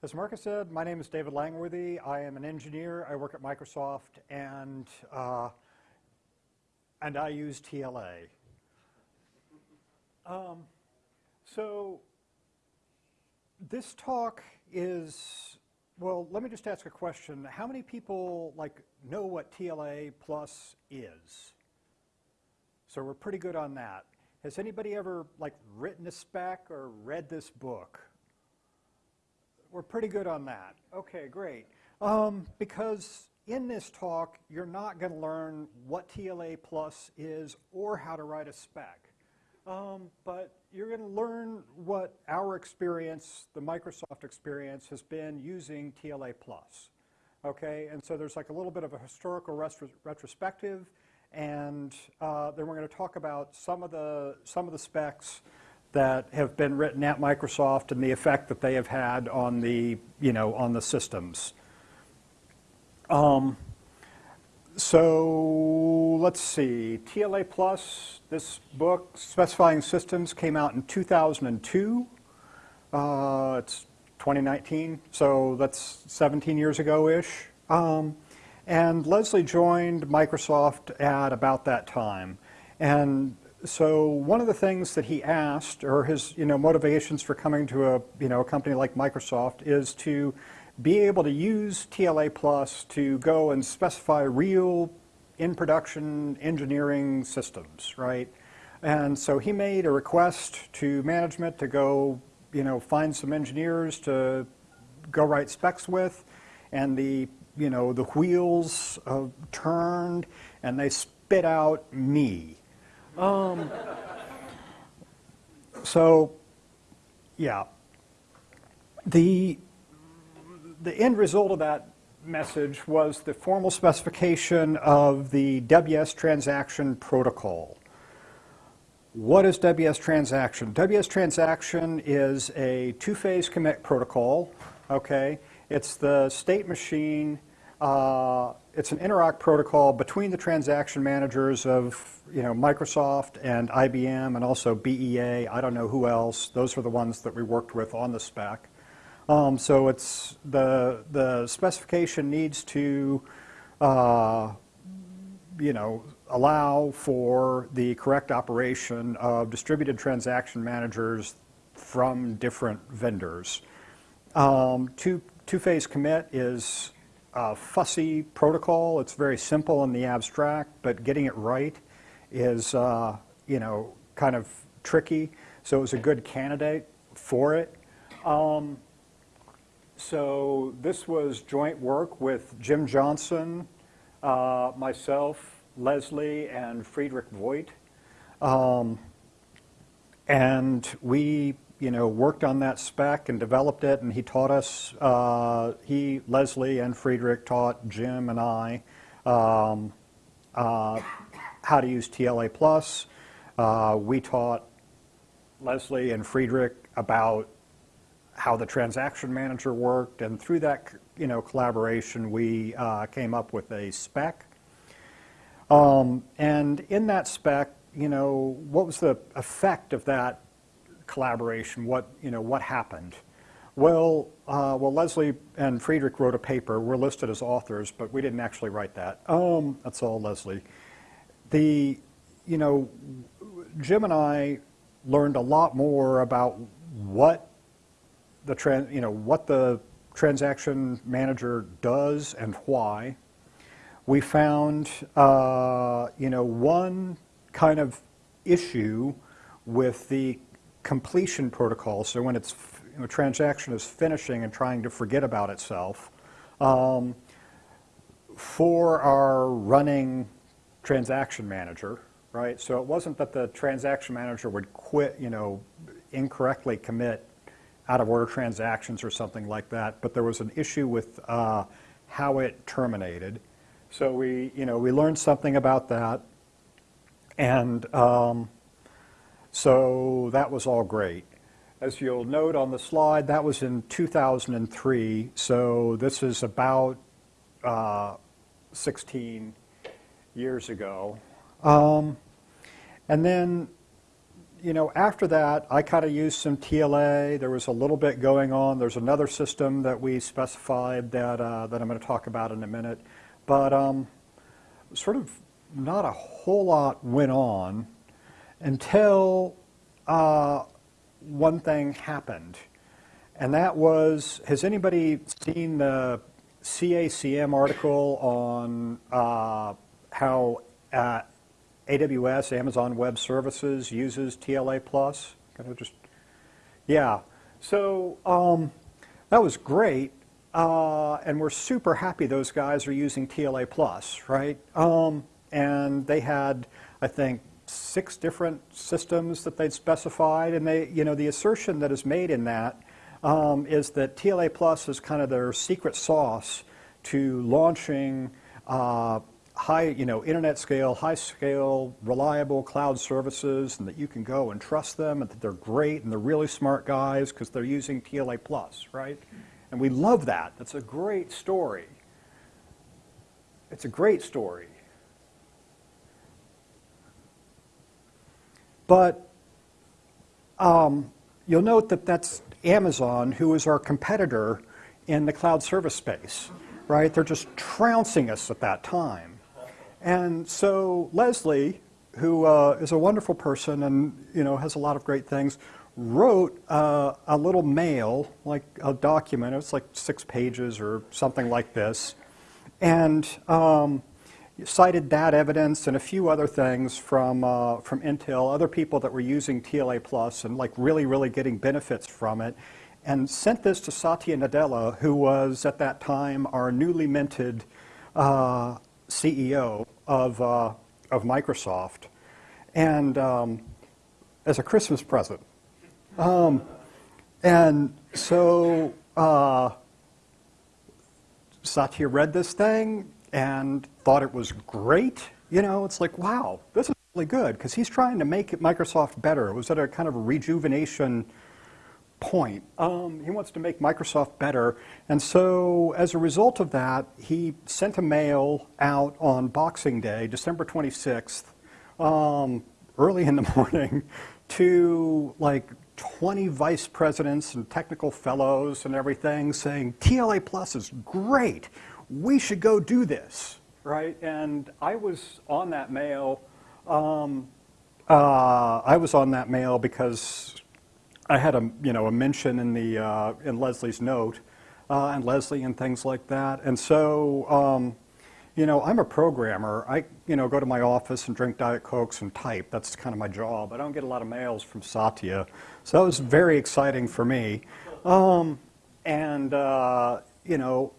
As Marcus said, my name is David Langworthy. I am an engineer. I work at Microsoft, and uh, and I use TLA. Um, so this talk is well. Let me just ask a question. How many people like know what TLA plus is? So we're pretty good on that. Has anybody ever like written a spec or read this book? We're pretty good on that. Okay, great. Um, because in this talk, you're not going to learn what TLA Plus is or how to write a spec. Um, but you're going to learn what our experience, the Microsoft experience, has been using TLA Plus. Okay, and so there's like a little bit of a historical retrospective, and uh, then we're going to talk about some of the some of the specs that have been written at Microsoft and the effect that they have had on the, you know, on the systems. Um, so let's see, TLA Plus, this book, Specifying Systems, came out in 2002. Uh, it's 2019, so that's 17 years ago-ish. Um, and Leslie joined Microsoft at about that time. And so one of the things that he asked, or his you know motivations for coming to a you know a company like Microsoft, is to be able to use TLA Plus to go and specify real in production engineering systems, right? And so he made a request to management to go you know find some engineers to go write specs with, and the you know the wheels uh, turned and they spit out me um, so, yeah. The, the end result of that message was the formal specification of the WS transaction protocol. What is WS transaction? WS transaction is a two-phase commit protocol, okay? It's the state machine uh, it's an interop protocol between the transaction managers of you know, Microsoft and IBM and also BEA. I don't know who else. Those are the ones that we worked with on the spec. Um, so it's the, the specification needs to uh, you know, allow for the correct operation of distributed transaction managers from different vendors. Um, two, two-phase commit is fussy protocol. It's very simple in the abstract, but getting it right is, uh, you know, kind of tricky. So it was a good candidate for it. Um, so this was joint work with Jim Johnson, uh, myself, Leslie, and Friedrich Vogt. Um, and we you know, worked on that spec and developed it, and he taught us, uh, he, Leslie, and Friedrich taught Jim and I um, uh, how to use TLA+. Plus. Uh, we taught Leslie and Friedrich about how the transaction manager worked, and through that, you know, collaboration, we uh, came up with a spec. Um, and in that spec, you know, what was the effect of that collaboration, what, you know, what happened? Well, uh, well, Leslie and Friedrich wrote a paper. We're listed as authors, but we didn't actually write that. Um, that's all Leslie. The, you know, Jim and I learned a lot more about what the, trans, you know, what the transaction manager does and why. We found, uh, you know, one kind of issue with the completion protocol, so when it's, a transaction is finishing and trying to forget about itself, um, for our running transaction manager, right? So it wasn't that the transaction manager would quit, you know, incorrectly commit out of order transactions or something like that, but there was an issue with uh, how it terminated. So we, you know, we learned something about that, and um, so that was all great. As you'll note on the slide, that was in 2003, so this is about uh, 16 years ago. Um, and then you know, after that, I kind of used some TLA. There was a little bit going on. There's another system that we specified that, uh, that I'm going to talk about in a minute. But um, sort of not a whole lot went on until uh, one thing happened. And that was, has anybody seen the CACM article on uh, how uh, AWS, Amazon Web Services, uses TLA Plus. Kind of just, yeah. So um, that was great, uh, and we're super happy those guys are using TLA Plus, right? Um, and they had, I think, six different systems that they'd specified, and they, you know, the assertion that is made in that um, is that TLA Plus is kind of their secret sauce to launching uh, high, you know, internet scale, high scale, reliable cloud services, and that you can go and trust them, and that they're great, and they're really smart guys because they're using TLA Plus, right? And we love that. That's a great story. It's a great story. But um, you'll note that that's Amazon, who is our competitor in the cloud service space, right? They're just trouncing us at that time. And so Leslie, who uh, is a wonderful person and you know has a lot of great things, wrote uh, a little mail, like a document. It's like six pages or something like this, and um, cited that evidence and a few other things from uh, from Intel, other people that were using TLA Plus and like really really getting benefits from it, and sent this to Satya Nadella, who was at that time our newly minted uh, CEO of, uh, of Microsoft, and um, as a Christmas present. Um, and so uh, Satya read this thing and thought it was great. You know, it's like, wow, this is really good because he's trying to make Microsoft better. It was at a kind of a rejuvenation point. Um, he wants to make Microsoft better. And so as a result of that, he sent a mail out on Boxing Day, December 26th, um, early in the morning, to like 20 vice presidents and technical fellows and everything saying, TLA Plus is great. We should go do this, right? And I was on that mail. Um, uh, I was on that mail because I had a you know a mention in the uh, in Leslie's note, uh, and Leslie and things like that. And so, um, you know, I'm a programmer. I you know go to my office and drink diet cokes and type. That's kind of my job. I don't get a lot of mails from Satya, so that was very exciting for me. Um, and uh, you know,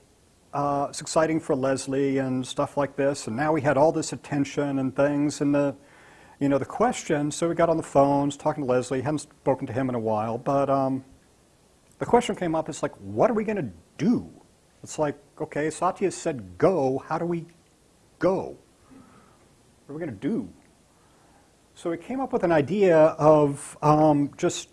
uh, it's exciting for Leslie and stuff like this. And now we had all this attention and things, and the you know, the question, so we got on the phones, talking to Leslie, hadn't spoken to him in a while, but um, the question came up, it's like, what are we going to do? It's like, okay, Satya said go, how do we go? What are we going to do? So we came up with an idea of um, just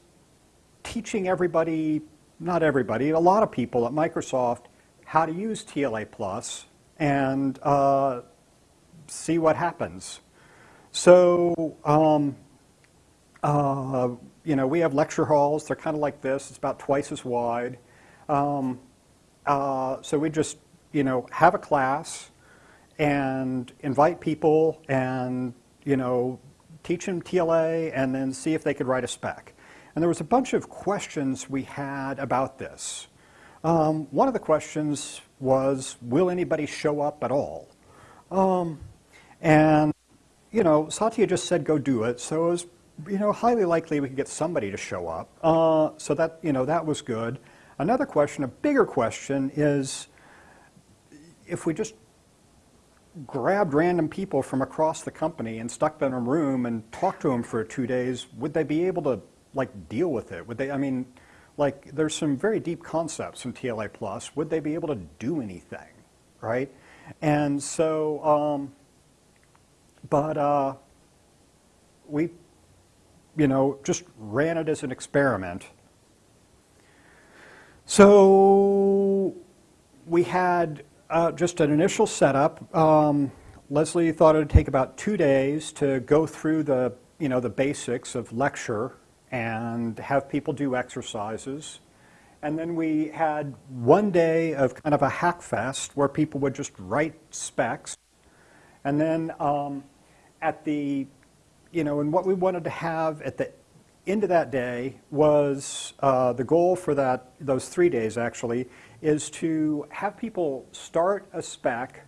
teaching everybody, not everybody, a lot of people at Microsoft how to use TLA Plus and uh, see what happens. So, um, uh, you know, we have lecture halls. They're kind of like this. It's about twice as wide. Um, uh, so we just, you know, have a class and invite people and, you know, teach them TLA and then see if they could write a spec. And there was a bunch of questions we had about this. Um, one of the questions was, will anybody show up at all? Um, and you know, Satya just said go do it, so it was, you know, highly likely we could get somebody to show up. Uh, so that, you know, that was good. Another question, a bigger question is if we just grabbed random people from across the company and stuck them in a room and talked to them for two days, would they be able to like deal with it? Would they, I mean, like there's some very deep concepts in TLA Plus. Would they be able to do anything, right? And so, um, but uh, we, you know, just ran it as an experiment. So we had uh, just an initial setup. Um, Leslie thought it would take about two days to go through the you know, the basics of lecture and have people do exercises. And then we had one day of kind of a hack fest where people would just write specs. And then um, at the, you know, and what we wanted to have at the end of that day was uh, the goal for that, those three days actually, is to have people start a spec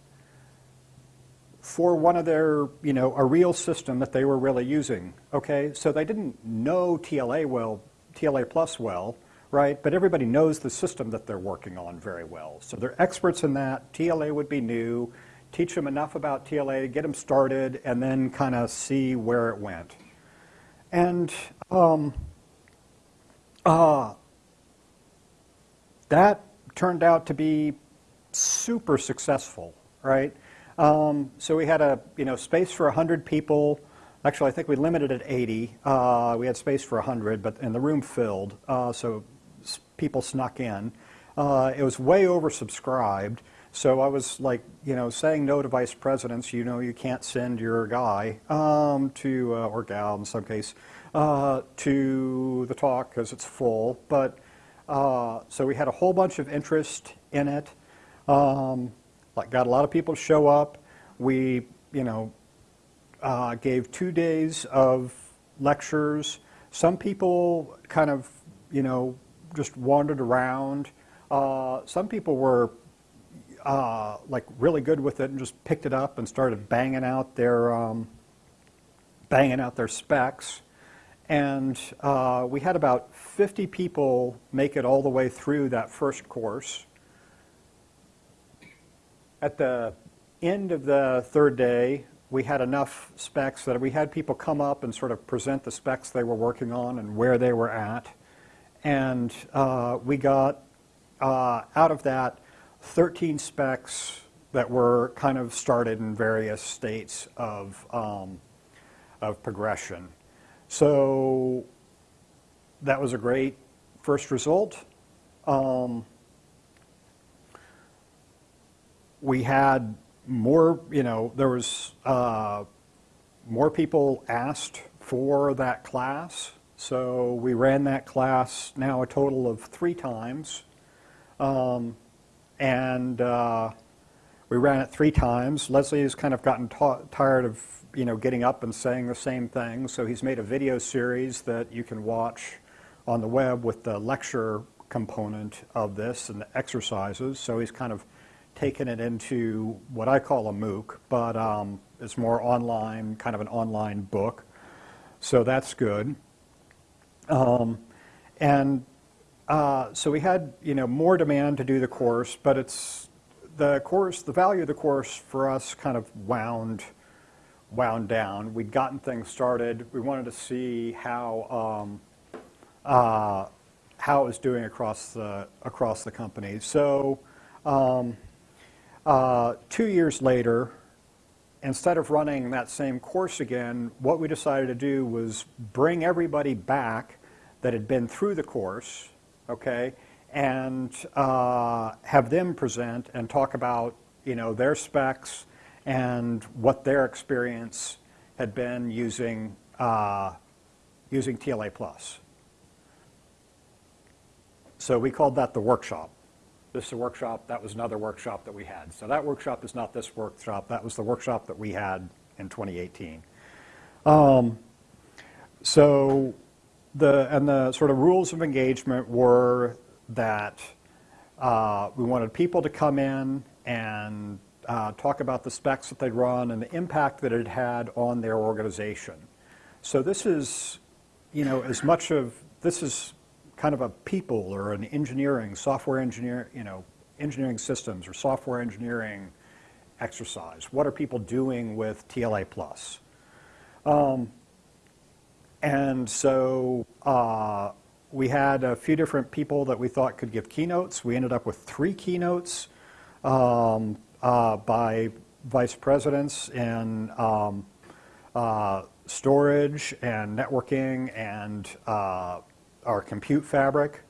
for one of their, you know, a real system that they were really using, okay? So they didn't know TLA well, TLA plus well, right? But everybody knows the system that they're working on very well. So they're experts in that. TLA would be new. Teach them enough about TLA, get them started, and then kind of see where it went. And um, uh, that turned out to be super successful, right? Um, so we had a you know space for 100 people. Actually, I think we limited at 80. Uh, we had space for 100, but and the room filled, uh, so people snuck in. Uh, it was way oversubscribed. So I was like, you know, saying no to vice presidents. You know, you can't send your guy um, to, uh, or gal in some case, uh, to the talk because it's full. But uh, so we had a whole bunch of interest in it. Um, like got a lot of people to show up. We, you know, uh, gave two days of lectures. Some people kind of, you know, just wandered around. Uh, some people were uh, like really good with it and just picked it up and started banging out their um, banging out their specs. And uh, we had about 50 people make it all the way through that first course. At the end of the third day, we had enough specs that we had people come up and sort of present the specs they were working on and where they were at. And uh, we got uh, out of that 13 specs that were kind of started in various states of, um, of progression. So that was a great first result. Um, we had more, you know, there was uh, more people asked for that class. So we ran that class now a total of three times. Um, and uh, we ran it three times. Leslie has kind of gotten tired of you know, getting up and saying the same thing. So he's made a video series that you can watch on the web with the lecture component of this and the exercises. So he's kind of taken it into what I call a MOOC, but um, it's more online, kind of an online book. So that's good. Um, and uh, so we had, you know, more demand to do the course, but it's the course, the value of the course for us kind of wound wound down. We'd gotten things started. We wanted to see how um, uh, how it was doing across the across the company. So um, uh, two years later, instead of running that same course again, what we decided to do was bring everybody back that had been through the course, okay, and uh, have them present and talk about you know their specs and what their experience had been using, uh, using TLA+. So we called that the workshop. This is a workshop, that was another workshop that we had. So that workshop is not this workshop, that was the workshop that we had in 2018. Um, so the, and the sort of rules of engagement were that uh, we wanted people to come in and uh, talk about the specs that they'd run and the impact that it had on their organization. So this is, you know, as much of, this is kind of a people or an engineering, software engineer, you know, engineering systems or software engineering exercise. What are people doing with TLA Plus? Um, and so uh, we had a few different people that we thought could give keynotes. We ended up with three keynotes. Um, uh, by vice presidents in um, uh, storage and networking and uh, our compute fabric.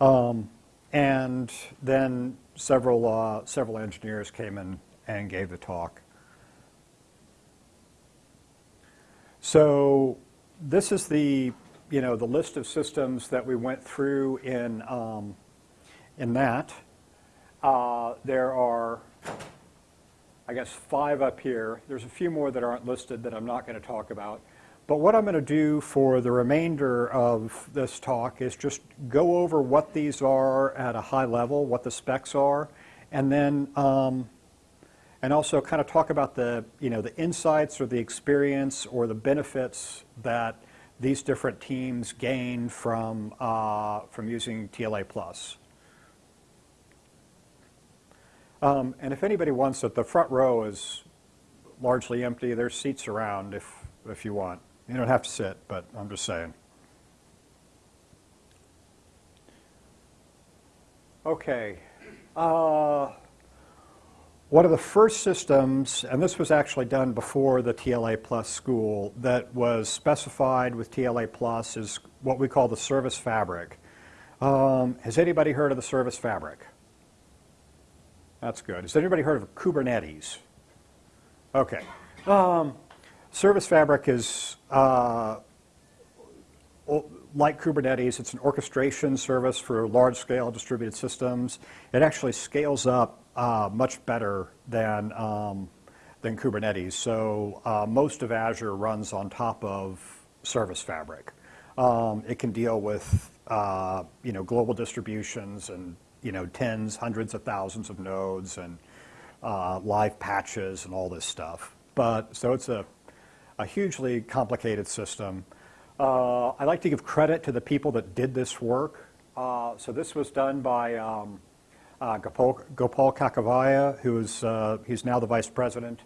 Um, and then several, uh, several engineers came in and gave the talk. So this is the, you know, the list of systems that we went through in, um, in that. Uh, there are, I guess, five up here. There's a few more that aren't listed that I'm not going to talk about. But what I'm going to do for the remainder of this talk is just go over what these are at a high level, what the specs are, and then um, and also kind of talk about the you know the insights or the experience or the benefits that these different teams gain from uh, from using TLA Plus. Um, and if anybody wants it, the front row is largely empty. There's seats around if if you want. You don't have to sit, but I'm just saying. Okay. Uh, one of the first systems, and this was actually done before the TLA Plus school, that was specified with TLA Plus is what we call the service fabric. Um, has anybody heard of the service fabric? That's good. Has anybody heard of Kubernetes? Okay. Um, service fabric is uh, like Kubernetes, it's an orchestration service for large-scale distributed systems. It actually scales up uh, much better than, um, than Kubernetes. So uh, most of Azure runs on top of Service Fabric. Um, it can deal with uh, you know, global distributions and you know, tens, hundreds of thousands of nodes and uh, live patches and all this stuff. But so it's a, a hugely complicated system. Uh, I like to give credit to the people that did this work. Uh, so this was done by um, uh, Gopal, Gopal Kakivaya, who is uh, he's now the vice president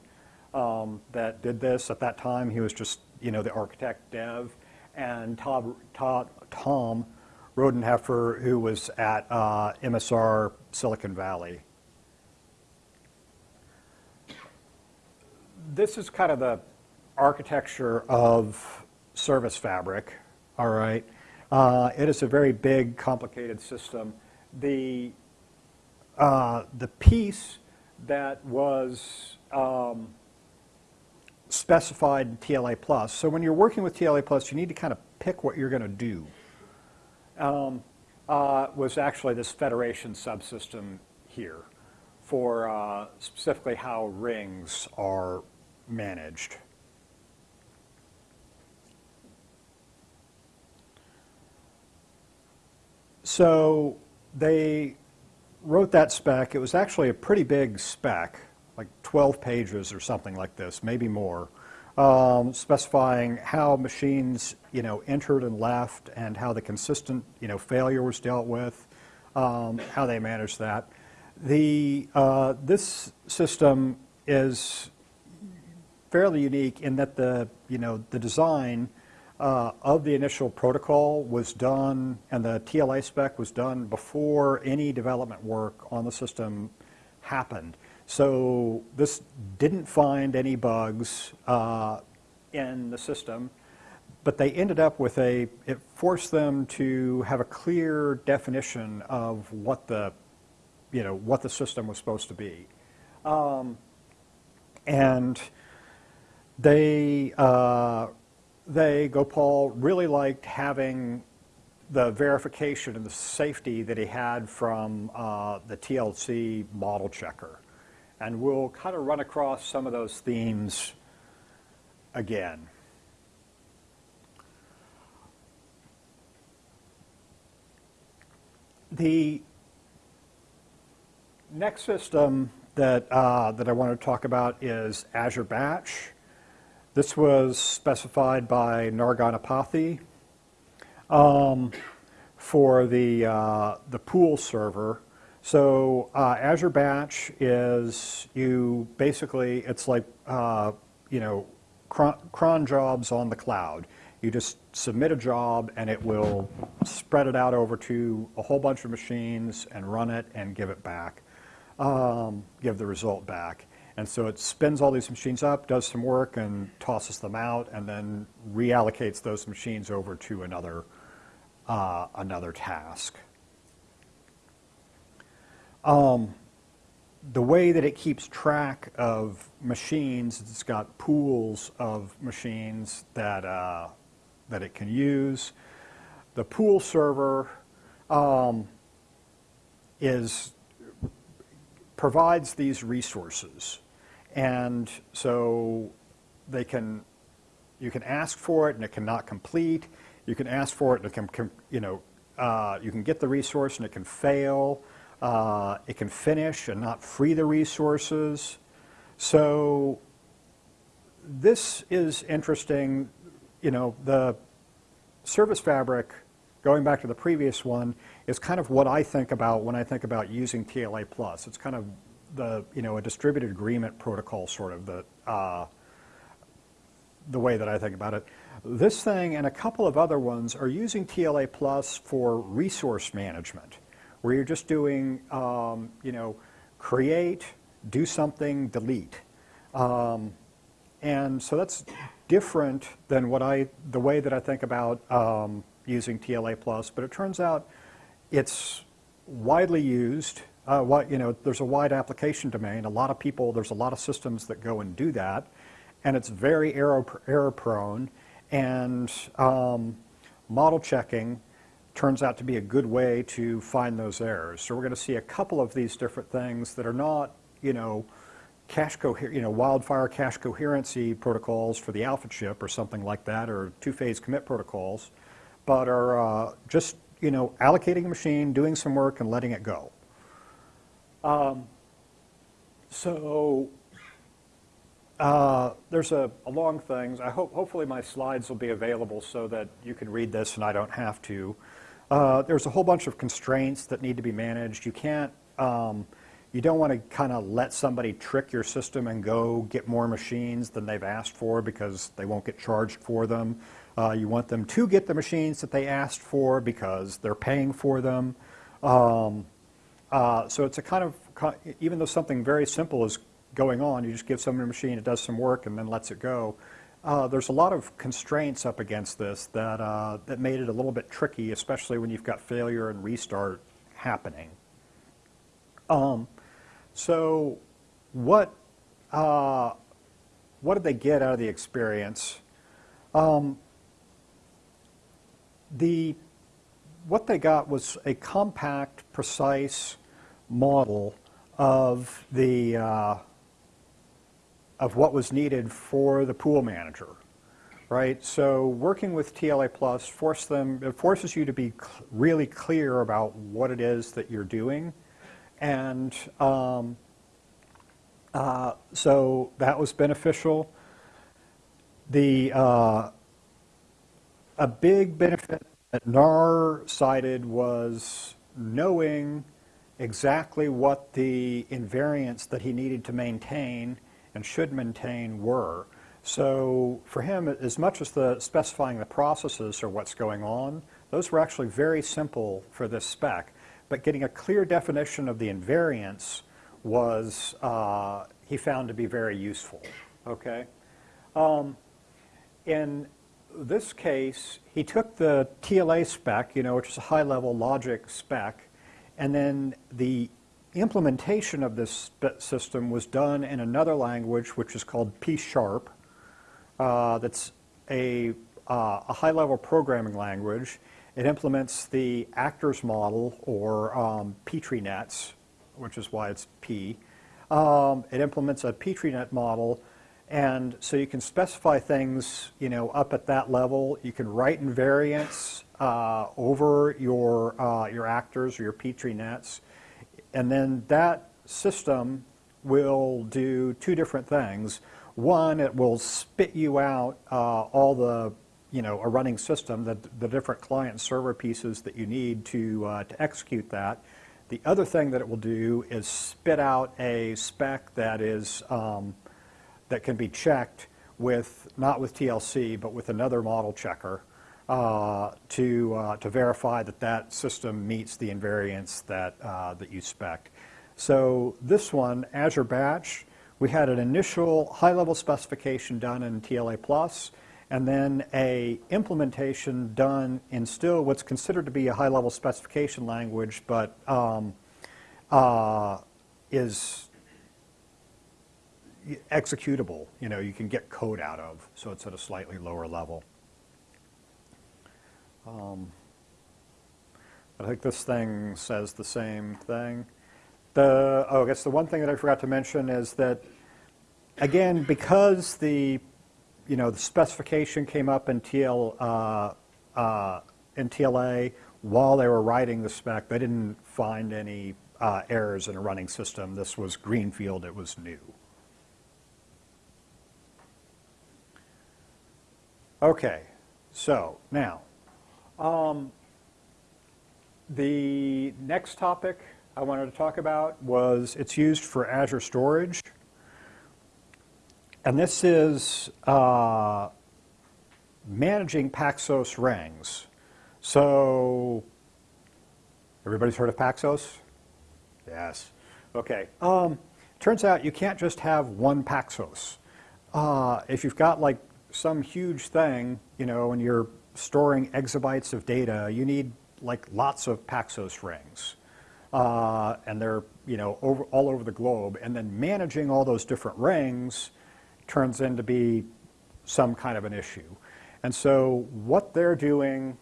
um, that did this. At that time, he was just you know the architect dev, and Tom Rodeheffer, who was at uh, MSR Silicon Valley. This is kind of the architecture of Service Fabric. All right, uh, it is a very big, complicated system. The uh, the piece that was um, specified in TLA Plus. So when you're working with TLA Plus, you need to kind of pick what you're going to do. Um, uh, was actually this federation subsystem here for uh, specifically how rings are managed. So they wrote that spec. It was actually a pretty big spec, like 12 pages or something like this, maybe more, um, specifying how machines, you know, entered and left and how the consistent, you know, failure was dealt with, um, how they managed that. The, uh, this system is fairly unique in that the, you know, the design uh, of the initial protocol was done, and the TLA spec was done before any development work on the system happened. So this didn't find any bugs uh, in the system, but they ended up with a, it forced them to have a clear definition of what the, you know, what the system was supposed to be. Um, and they uh, they, Gopal, really liked having the verification and the safety that he had from uh, the TLC model checker. And we'll kind of run across some of those themes again. The next system that, uh, that I want to talk about is Azure Batch. This was specified by Nar Ganapathy um, for the, uh, the pool server. So uh, Azure Batch is you basically, it's like, uh, you know, cron jobs on the cloud. You just submit a job and it will spread it out over to a whole bunch of machines and run it and give it back, um, give the result back. And so it spins all these machines up, does some work, and tosses them out, and then reallocates those machines over to another, uh, another task. Um, the way that it keeps track of machines, it's got pools of machines that, uh, that it can use. The pool server um, is, provides these resources. And so they can, you can ask for it and it cannot complete. You can ask for it and it can, you know, uh, you can get the resource and it can fail. Uh, it can finish and not free the resources. So this is interesting. You know, the service fabric, going back to the previous one, is kind of what I think about when I think about using TLA plus. It's kind of the you know a distributed agreement protocol sort of the uh, the way that I think about it. This thing and a couple of other ones are using TLA plus for resource management, where you're just doing um, you know create, do something, delete. Um, and so that's different than what I, the way that I think about um, using TLA plus, but it turns out it's widely used. Uh, what, you know, there's a wide application domain. A lot of people, there's a lot of systems that go and do that, and it's very error, error prone. And um, model checking turns out to be a good way to find those errors. So we're going to see a couple of these different things that are not, you know, cache coher you know, wildfire cache coherency protocols for the alpha chip or something like that, or two-phase commit protocols, but are uh, just, you know, allocating a machine, doing some work, and letting it go. Um, so uh, there's a, a, long thing. I hope, hopefully my slides will be available so that you can read this and I don't have to. Uh, there's a whole bunch of constraints that need to be managed. You can't, um, you don't want to kind of let somebody trick your system and go get more machines than they've asked for because they won't get charged for them. Uh, you want them to get the machines that they asked for because they're paying for them. Um, uh, so it's a kind of, even though something very simple is going on, you just give someone a machine, it does some work, and then lets it go. Uh, there's a lot of constraints up against this that, uh, that made it a little bit tricky, especially when you've got failure and restart happening. Um, so what, uh, what did they get out of the experience? Um, the, what they got was a compact, precise model of the uh, of what was needed for the pool manager, right? So working with TLA Plus force them, it forces you to be cl really clear about what it is that you're doing. And um, uh, so that was beneficial. The, uh, a big benefit that NAR cited was knowing exactly what the invariants that he needed to maintain and should maintain were. So for him, as much as the specifying the processes or what's going on, those were actually very simple for this spec. But getting a clear definition of the invariants was, uh, he found to be very useful, okay? Um, in this case, he took the TLA spec, you know, which is a high-level logic spec, and then the implementation of this system was done in another language which is called P-sharp. Uh, that's a, uh, a high-level programming language. It implements the actors model or um, Petri nets, which is why it's P. Um, it implements a Petri net model and so you can specify things you know, up at that level. You can write invariants uh, over your, uh, your actors or your Petri nets. And then that system will do two different things. One, it will spit you out uh, all the, you know, a running system, the, the different client server pieces that you need to, uh, to execute that. The other thing that it will do is spit out a spec that is, um, that can be checked with, not with TLC, but with another model checker uh, to, uh, to verify that that system meets the invariants that, uh, that you spec. So this one, Azure Batch, we had an initial high-level specification done in TLA Plus, and then a implementation done in still what's considered to be a high-level specification language, but um, uh, is executable, you know, you can get code out of, so it's at a slightly lower level. Um, I think this thing says the same thing. The, oh, I guess the one thing that I forgot to mention is that, again, because the, you know, the specification came up in, TL, uh, uh, in TLA while they were writing the spec, they didn't find any uh, errors in a running system. This was greenfield, it was new. Okay, so now, um, the next topic I wanted to talk about was it's used for Azure Storage. And this is uh, managing Paxos rings. So, everybody's heard of Paxos? Yes. Okay. Um, turns out you can't just have one Paxos. Uh, if you've got like some huge thing, you know, and you're storing exabytes of data, you need like lots of Paxos rings. Uh, and they're, you know, over, all over the globe. And then managing all those different rings turns into be some kind of an issue. And so what they're doing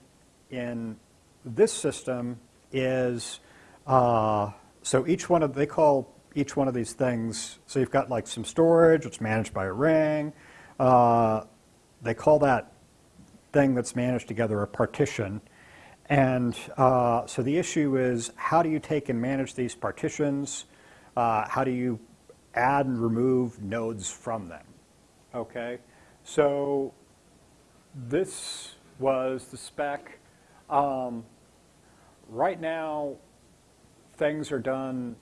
in this system is, uh, so each one of, they call each one of these things, so you've got like some storage, it's managed by a ring. Uh, they call that thing that's managed together a partition. And uh, so the issue is how do you take and manage these partitions? Uh, how do you add and remove nodes from them? Okay, so this was the spec. Um, right now, things are done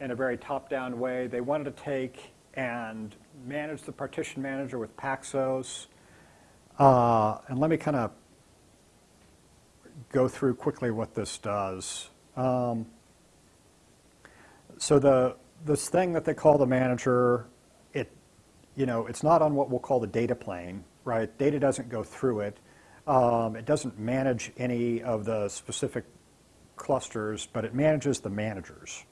in a very top-down way. They wanted to take and manage the partition manager with Paxos. Uh, and let me kind of go through quickly what this does. Um, so the this thing that they call the manager, it you know it's not on what we'll call the data plane, right? Data doesn't go through it. Um, it doesn't manage any of the specific clusters, but it manages the managers.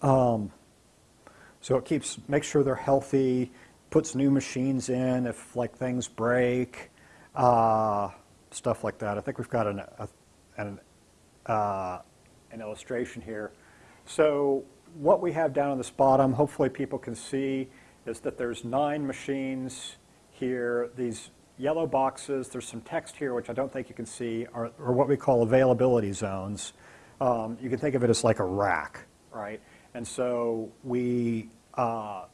Um, so it keeps makes sure they're healthy, puts new machines in if like things break, uh, stuff like that. I think we've got an, a, an, uh, an illustration here. So what we have down on this bottom, hopefully people can see, is that there's nine machines here. These yellow boxes, there's some text here, which I don't think you can see, are, are what we call availability zones. Um, you can think of it as like a rack, right? And so we uh,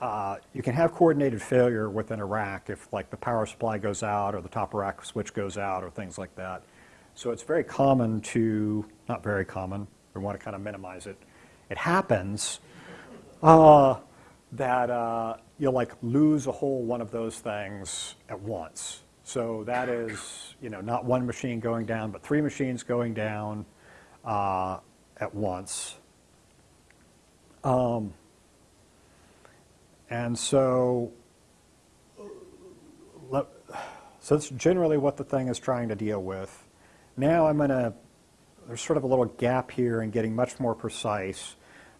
uh, you can have coordinated failure within a rack if like the power supply goes out or the top rack switch goes out or things like that. So it's very common to, not very common, we want to kind of minimize it. It happens uh, that uh, you'll like lose a whole one of those things at once. So that is, you know, not one machine going down, but three machines going down uh, at once. Um, and so, so that's generally what the thing is trying to deal with. Now I'm going to, there's sort of a little gap here in getting much more precise,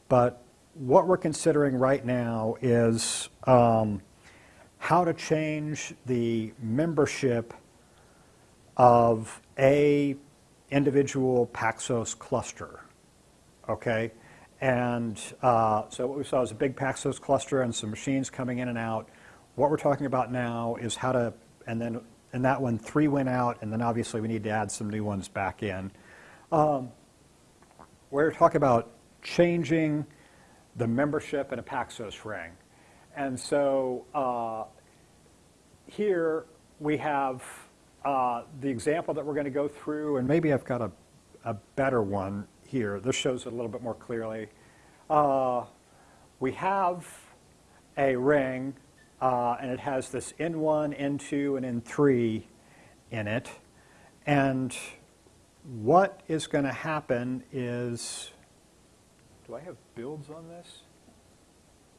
but what we're considering right now is um, how to change the membership of a individual Paxos cluster, okay? And uh, so what we saw is a big Paxos cluster and some machines coming in and out. What we're talking about now is how to, and then in that one, three went out, and then obviously we need to add some new ones back in. Um, we're talking about changing the membership in a Paxos ring. And so uh, here we have uh, the example that we're going to go through, and maybe I've got a, a better one here. This shows it a little bit more clearly. Uh, we have a ring, uh, and it has this N1, N2, and N3 in it. And what is going to happen is, do I have builds on this?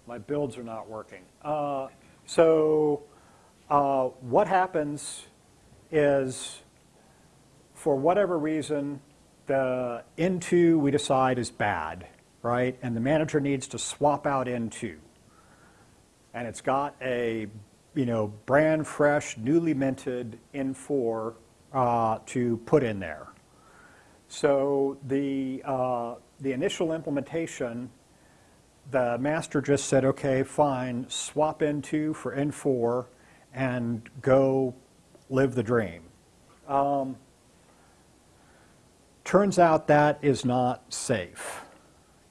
My builds are not working. Uh, so uh, what happens is, for whatever reason, the N2 we decide is bad. right? And the manager needs to swap out N2. And it's got a, you know, brand fresh, newly minted N4 uh, to put in there. So the, uh, the initial implementation, the master just said, okay, fine, swap N2 for N4 and go live the dream. Um, turns out that is not safe.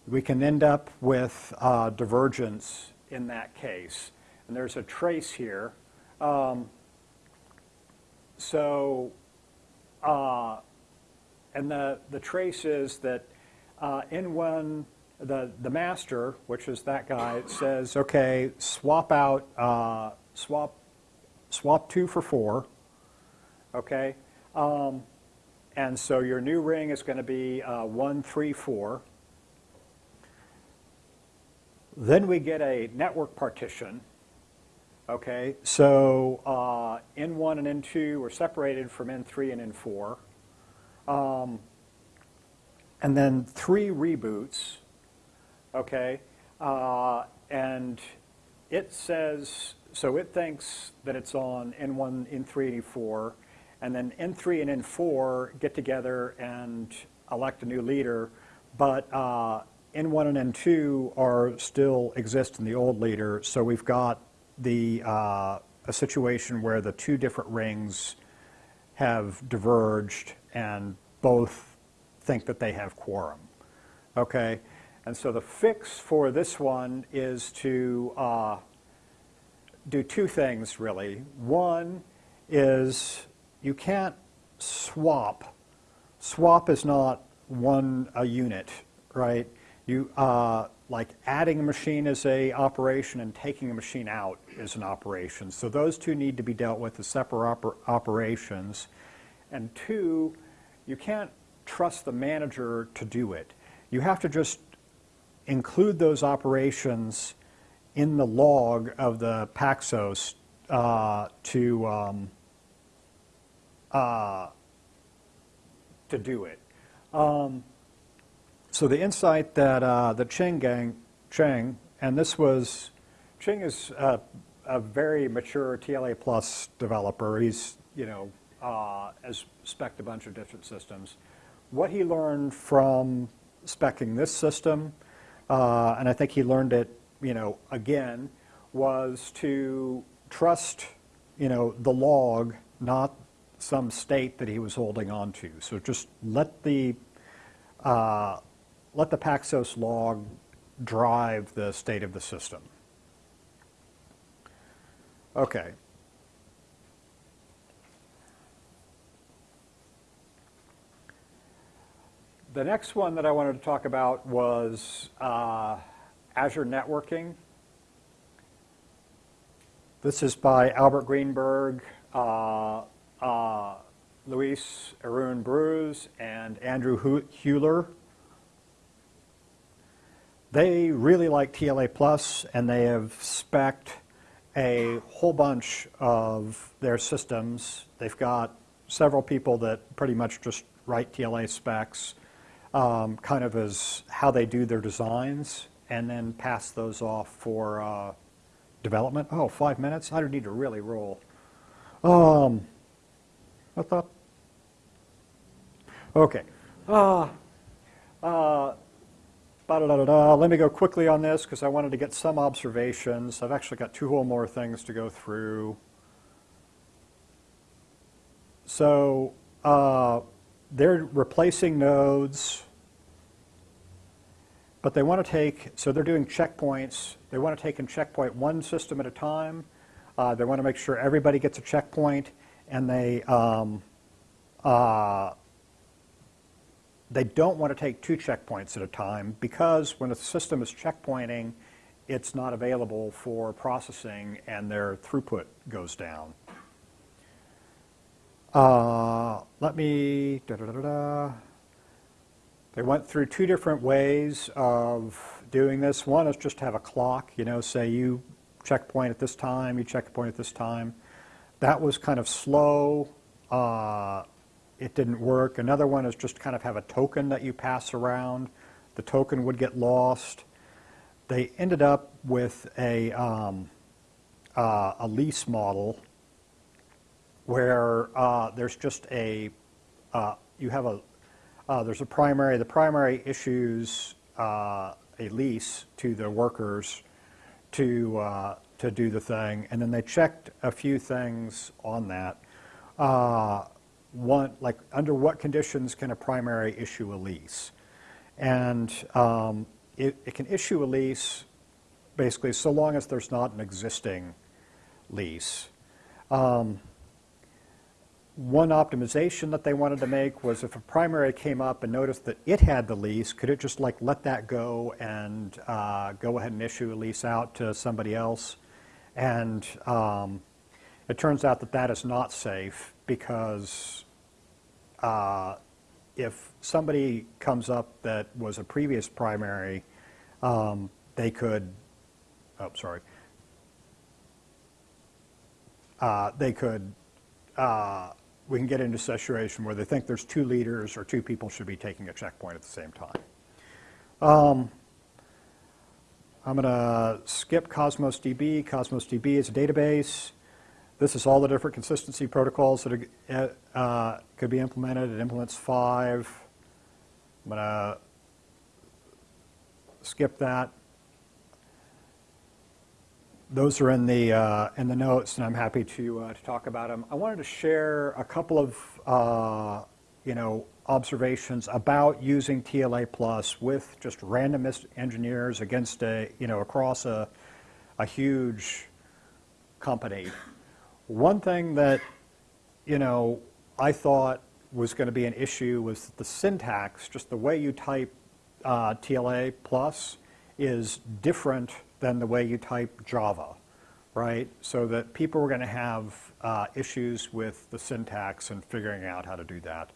We can end up with uh, divergence in that case. And there's a trace here. Um, so, uh, and the, the trace is that uh, N1, the, the master, which is that guy, says, okay, swap out, uh, swap, swap two for four, okay? Um, and so your new ring is going to be uh, one, three, four. Then we get a network partition. Okay, so uh, N1 and N2 were separated from N3 and N4. Um, and then three reboots, okay? Uh, and it says, so it thinks that it's on N1, N3, and N4, and then N3 and N4 get together and elect a new leader, but uh, N1 and N2 are still exist in the old leader, so we've got the uh, a situation where the two different rings have diverged and both think that they have quorum. Okay, and so the fix for this one is to uh, do two things really. One is you can't swap. Swap is not one a unit, right? You uh, like adding a machine is a operation and taking a machine out is an operation. So those two need to be dealt with as separate oper operations. And two, you can't trust the manager to do it. You have to just include those operations in the log of the Paxos uh, to um, uh, to do it. Um, so the insight that uh, the Cheng gang, Cheng, and this was, Cheng is a, very mature TLA plus developer. He's, you know, uh, has spec'd a bunch of different systems. What he learned from specking this system, uh, and I think he learned it, you know, again, was to trust, you know, the log, not some state that he was holding on to. So just let the, uh, let the Paxos log drive the state of the system. Okay. The next one that I wanted to talk about was uh, Azure networking. This is by Albert Greenberg, uh, uh, Luis Aarón-Bruce and Andrew Helwer. They really like TLA Plus and they have spec'd a whole bunch of their systems. They've got several people that pretty much just write TLA specs um, kind of as how they do their designs and then pass those off for uh, development. Oh, five minutes? I don't need to really roll. Um, I thought. Okay. Uh, uh, Let me go quickly on this because I wanted to get some observations. I've actually got two whole more things to go through. So uh, they're replacing nodes, but they want to take, so they're doing checkpoints. They want to take and checkpoint one system at a time. Uh, they want to make sure everybody gets a checkpoint and they um, uh, they don't want to take two checkpoints at a time because when a system is checkpointing, it's not available for processing and their throughput goes down. Uh, let me, da, da, da, They went through two different ways of doing this. One is just to have a clock, you know, say you checkpoint at this time, you checkpoint at this time. That was kind of slow. Uh, it didn't work. Another one is just kind of have a token that you pass around the token would get lost. They ended up with a, um, uh, a lease model where uh, there's just a, uh, you have a, uh, there's a primary, the primary issues uh, a lease to the workers to, to do the thing, and then they checked a few things on that. Uh, one, like, under what conditions can a primary issue a lease? And um, it, it can issue a lease basically so long as there's not an existing lease. Um, one optimization that they wanted to make was if a primary came up and noticed that it had the lease, could it just like let that go and uh, go ahead and issue a lease out to somebody else? And um, it turns out that that is not safe because uh, if somebody comes up that was a previous primary, um, they could, oh, sorry, uh, they could uh, we can get into a situation where they think there's two leaders or two people should be taking a checkpoint at the same time. Um, I'm going to skip Cosmos DB. Cosmos DB is a database. This is all the different consistency protocols that are, uh, could be implemented. It implements five. I'm going to skip that those are in the, uh, in the notes, and I'm happy to, uh, to talk about them. I wanted to share a couple of, uh, you know, observations about using TLA Plus with just random engineers against a, you know, across a, a huge company. One thing that, you know, I thought was going to be an issue was the syntax, just the way you type uh, TLA Plus is different than the way you type Java, right? So that people were going to have uh, issues with the syntax and figuring out how to do that.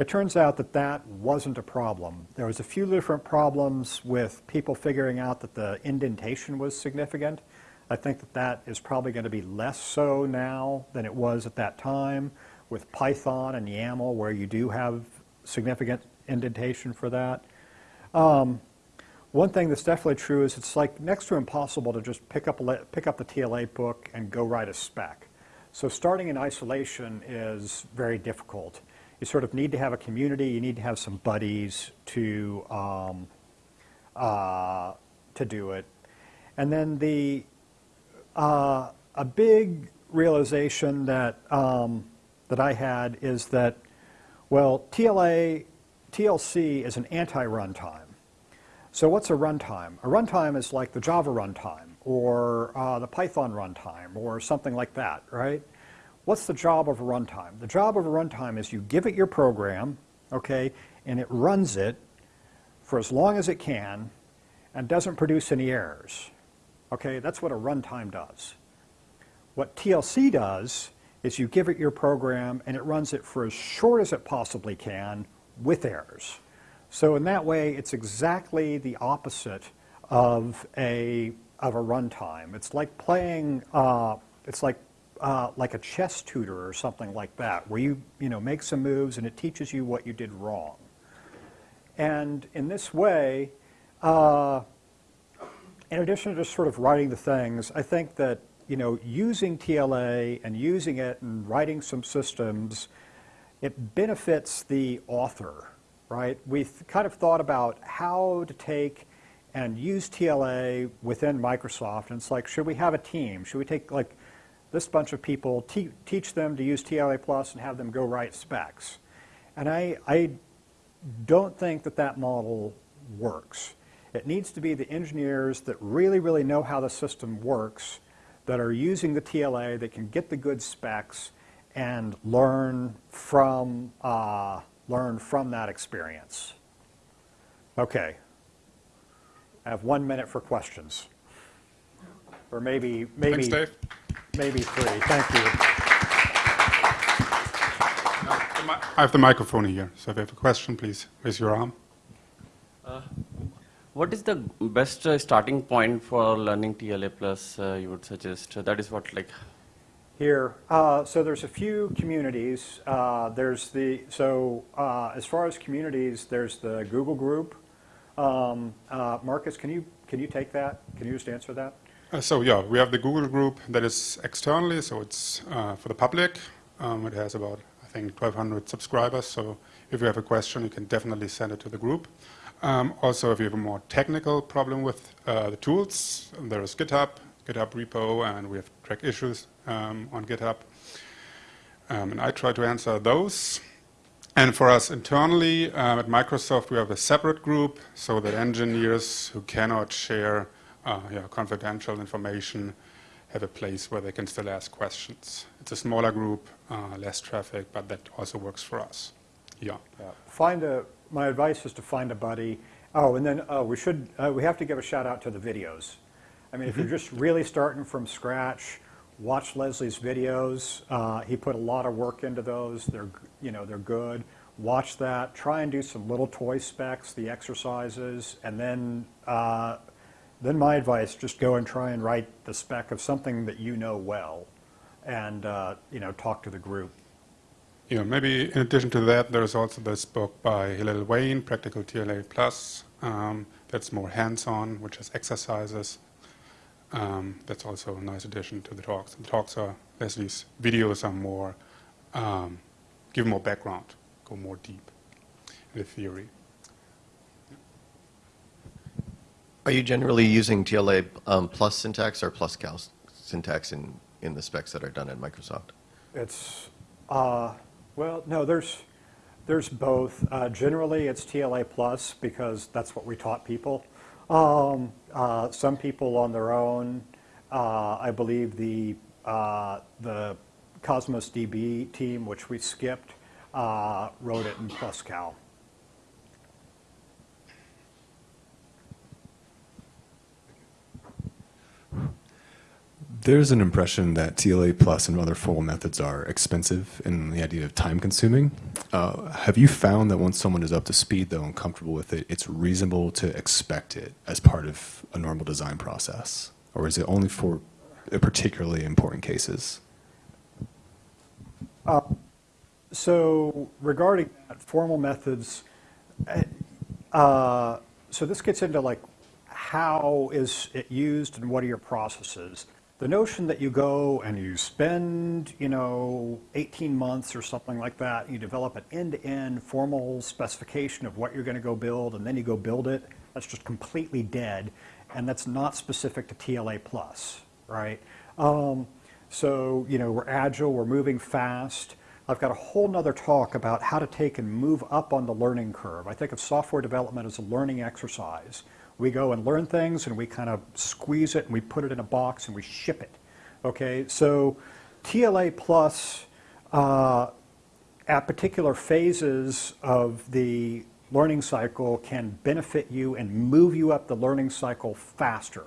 It turns out that that wasn't a problem. There was a few different problems with people figuring out that the indentation was significant. I think that that is probably going to be less so now than it was at that time with Python and YAML where you do have significant indentation for that. Um, one thing that's definitely true is it's like next to impossible to just pick up, a, pick up the TLA book and go write a spec. So starting in isolation is very difficult. You sort of need to have a community, you need to have some buddies to, um, uh, to do it. And then the, uh, a big realization that, um, that I had is that, well, TLA, TLC is an anti-runtime. So what's a runtime? A runtime is like the Java runtime or uh, the Python runtime or something like that, right? What's the job of a runtime? The job of a runtime is you give it your program, okay, and it runs it for as long as it can and doesn't produce any errors. Okay, that's what a runtime does. What TLC does is you give it your program and it runs it for as short as it possibly can with errors. So in that way, it's exactly the opposite of a of a runtime. It's like playing. Uh, it's like uh, like a chess tutor or something like that, where you you know make some moves and it teaches you what you did wrong. And in this way, uh, in addition to just sort of writing the things, I think that you know using TLA and using it and writing some systems, it benefits the author right? We kind of thought about how to take and use TLA within Microsoft. And it's like, should we have a team? Should we take like this bunch of people, te teach them to use TLA Plus and have them go write specs? And I, I don't think that that model works. It needs to be the engineers that really, really know how the system works, that are using the TLA, that can get the good specs and learn from uh, learn from that experience. Okay. I have one minute for questions. Or maybe, maybe, Thanks, maybe three. Thank you. I have the microphone here, so if you have a question, please raise your arm. Uh, what is the best uh, starting point for learning TLA plus uh, you would suggest? That is what like here. Uh, so there's a few communities. Uh, there's the so uh, as far as communities, there's the Google group. Um, uh, Markus, can you, can you take that? Can you just answer that? Uh, so yeah, we have the Google group that is externally, so it's uh, for the public. Um, it has about, I think, 1,200 subscribers. So if you have a question, you can definitely send it to the group. Um, also, if you have a more technical problem with uh, the tools, there is GitHub, GitHub repo, and we have track issues um, on GitHub. Um, and I try to answer those. And for us internally um, at Microsoft, we have a separate group so that engineers who cannot share uh, yeah, confidential information have a place where they can still ask questions. It's a smaller group, uh, less traffic, but that also works for us. Yeah. Find a, my advice is to find a buddy. Oh, and then, oh, we should, uh, we have to give a shout out to the videos. I mean, if you're just really starting from scratch, watch Leslie's videos. Uh, he put a lot of work into those. They're, you know, they're good. Watch that. Try and do some little toy specs, the exercises, and then, uh, then my advice: just go and try and write the spec of something that you know well, and uh, you know, talk to the group. Yeah, maybe in addition to that, there's also this book by Hillel Wayne, Practical TLA Plus. Um, that's more hands-on, which has exercises. Um, that's also a nice addition to the talks. The talks are, Leslie's videos are more, um, give more background, go more deep in the theory. Are you generally using TLA um, plus syntax or PlusCal syntax in, in the specs that are done at Microsoft? It's, uh, well, no, there's, there's both. Uh, generally, it's TLA plus because that's what we taught people. Um, uh, some people on their own, uh, I believe the, uh, the Cosmos DB team, which we skipped, uh, wrote it in PlusCal. There's an impression that TLA plus and other formal methods are expensive and the idea of time consuming. Uh, have you found that once someone is up to speed though and comfortable with it, it's reasonable to expect it as part of a normal design process? Or is it only for particularly important cases? So regarding that, formal methods, uh, so this gets into like how is it used and what are your processes. The notion that you go and you spend, you know, 18 months or something like that, you develop an end-to-end formal specification of what you're going to go build, and then you go build it, that's just completely dead, and that's not specific to TLA plus, right? Um, so, you know, we're agile, we're moving fast. I've got a whole nother talk about how to take and move up on the learning curve. I think of software development as a learning exercise. We go and learn things and we kind of squeeze it and we put it in a box and we ship it. Okay, so TLA plus uh, at particular phases of the learning cycle can benefit you and move you up the learning cycle faster,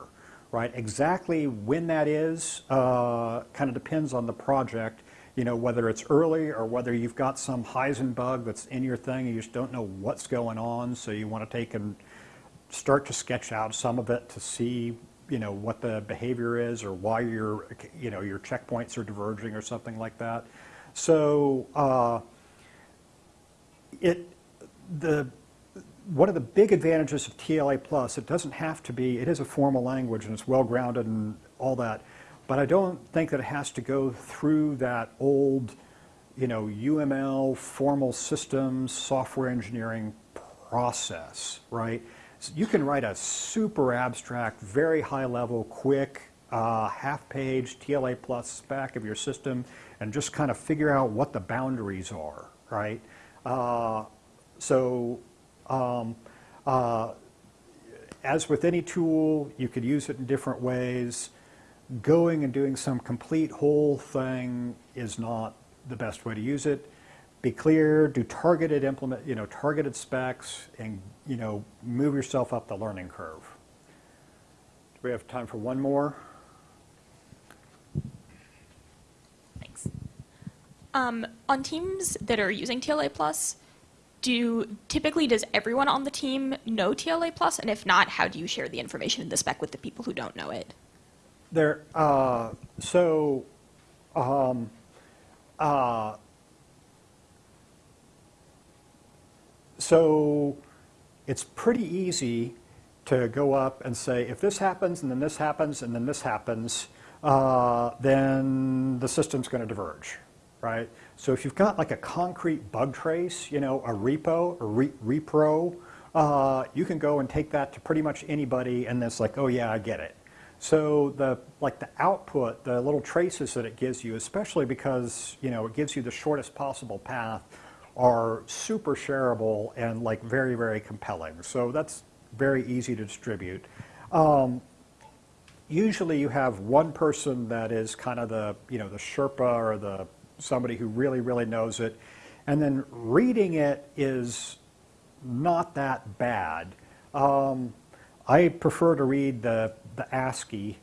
right? Exactly when that is uh, kind of depends on the project, you know, whether it's early or whether you've got some Heisenbug that's in your thing, you just don't know what's going on, so you want to take and start to sketch out some of it to see, you know, what the behavior is or why your, you know, your checkpoints are diverging or something like that. So uh, it, the, one of the big advantages of TLA Plus, it doesn't have to be, it is a formal language and it's well-grounded and all that, but I don't think that it has to go through that old, you know, UML, formal systems, software engineering process, right? So you can write a super abstract, very high level, quick, uh, half page TLA plus spec of your system and just kind of figure out what the boundaries are, right? Uh, so, um, uh, as with any tool, you could use it in different ways. Going and doing some complete whole thing is not the best way to use it. Be clear, do targeted implement, you know, targeted specs and, you know, move yourself up the learning curve. Do we have time for one more? Thanks. Um, on teams that are using TLA Plus, do typically does everyone on the team know TLA Plus, and if not, how do you share the information in the spec with the people who don't know it? There, uh, so, um, uh, so it's pretty easy to go up and say, if this happens, and then this happens, and then this happens, uh, then the system's going to diverge, right? So if you've got like a concrete bug trace, you know, a repo, a re- repro, uh, you can go and take that to pretty much anybody, and it's like, oh yeah, I get it. So the like the output, the little traces that it gives you, especially because you know it gives you the shortest possible path, are super shareable and like very very compelling. So that's very easy to distribute. Um, usually you have one person that is kind of the you know the Sherpa or the somebody who really really knows it, and then reading it is not that bad. Um, I prefer to read the, the ASCII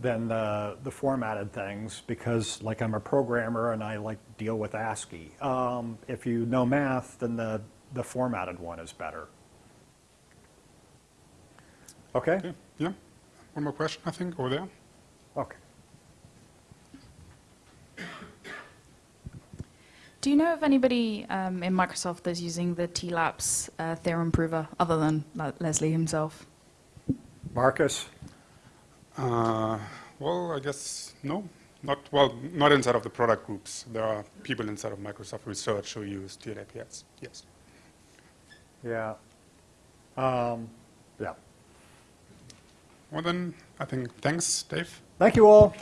than the, the formatted things because like I'm a programmer and I like deal with ASCII. Um, if you know math, then the, the formatted one is better. Okay? Okay, yeah. One more question, I think, over there. Okay. Do you know of anybody um, in Microsoft that's using the TLAPS uh, theorem prover other than like, Leslie himself? Markus? Uh, well, I guess no. Not well, not inside of the product groups. There are people inside of Microsoft Research who use TLAPS. Yes. Yeah. Um, yeah. Well, then I think thanks, Dave. Thank you all.